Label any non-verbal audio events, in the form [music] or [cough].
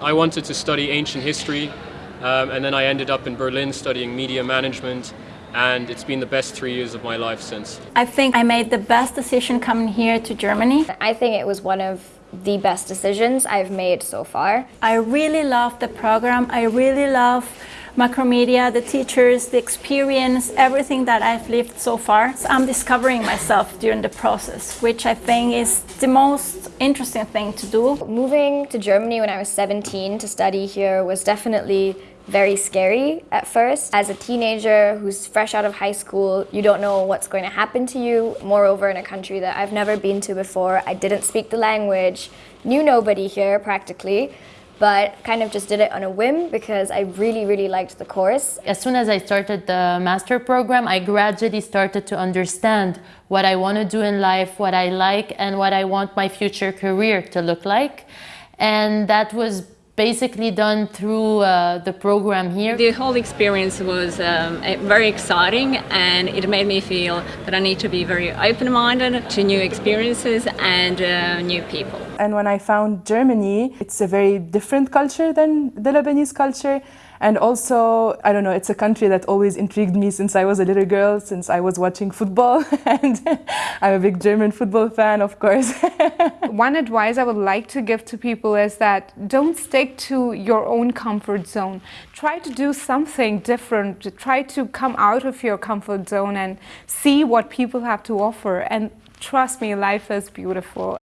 I wanted to study ancient history um, and then I ended up in Berlin studying media management and it's been the best three years of my life since. I think I made the best decision coming here to Germany. I think it was one of the best decisions I've made so far. I really love the program. I really love Macromedia, the teachers, the experience, everything that I've lived so far. So I'm discovering myself during the process, which I think is the most interesting thing to do. Moving to Germany when I was 17 to study here was definitely very scary at first. As a teenager who's fresh out of high school, you don't know what's going to happen to you. Moreover, in a country that I've never been to before, I didn't speak the language, knew nobody here practically but kind of just did it on a whim because I really, really liked the course. As soon as I started the master program, I gradually started to understand what I want to do in life, what I like, and what I want my future career to look like. And that was basically done through uh, the program here. The whole experience was um, very exciting and it made me feel that I need to be very open-minded to new experiences and uh, new people. And when I found Germany, it's a very different culture than the Lebanese culture. And also, I don't know, it's a country that always intrigued me since I was a little girl, since I was watching football. [laughs] and I'm a big German football fan, of course. [laughs] One advice I would like to give to people is that don't stick to your own comfort zone. Try to do something different. Try to come out of your comfort zone and see what people have to offer. And trust me, life is beautiful.